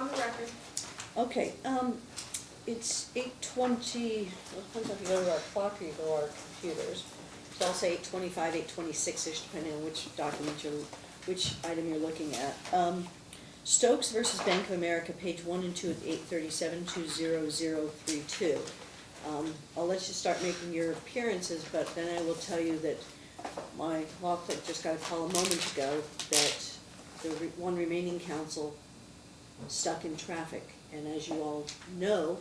on the record. Okay, um, it's eight twenty, well, depends if you go to our clock or you go to our computers. So I'll say eight twenty-five, eight twenty-six-ish, depending on which document you're, which item you're looking at. Um, Stokes versus Bank of America, page one and two at eight thirty-seven, two zero zero three two. Um, I'll let you start making your appearances, but then I will tell you that my law clerk just got a call a moment ago that the re- one remaining counsel stuck in traffic. And as you all know,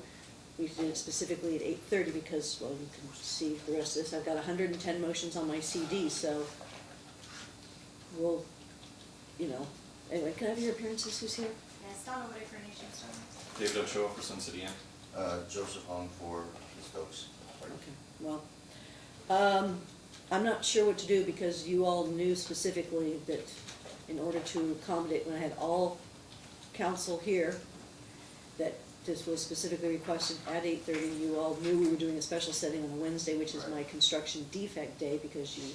we did it specifically at eight thirty because, well, you can see the rest of this. I've got hundred and ten motions on my CD, so we'll, you know, anyway, can I have your appearances, who's here? Yes, Donna Woody for Nationstar. David Ochoa for Sun City Inn. Uh, Joseph Hong for the Stokes. Okay, well, um, I'm not sure what to do because you all knew specifically that in order to accommodate, when I had all counsel here, that this was specifically requested at eight thirty, you all knew we were doing a special setting on a Wednesday, which is my construction defect day, because you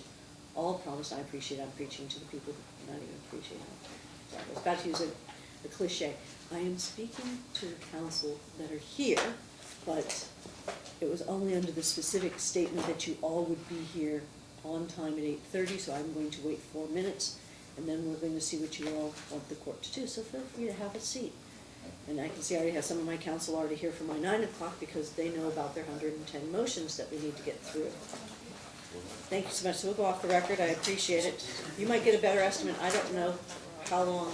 all promised, I appreciate, I'm preaching to the people who not even appreciate it. I was about to use a, a cliche. I am speaking to the counsel that are here, but it was only under the specific statement that you all would be here on time at eight thirty, so I'm going to wait four minutes, and then we're going to see what you all want the court to do, so feel free to have a seat. And I can see I already have some of my counsel already here for my nine o'clock, because they know about their hundred and ten motions that we need to get through. Thank you so much, so we'll go off the record, I appreciate it. You might get a better estimate, I don't know how long